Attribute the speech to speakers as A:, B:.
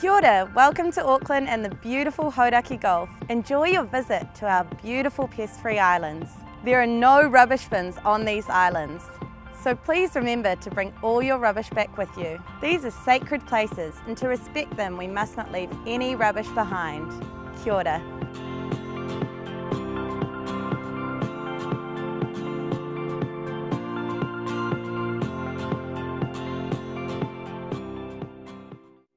A: Kia ora, welcome to Auckland and the beautiful Hauraki Gulf. Enjoy your visit to our beautiful pest-free islands. There are no rubbish bins on these islands. So please remember to bring all your rubbish back with you. These are sacred places and to respect them we must not leave any rubbish behind. Kia ora.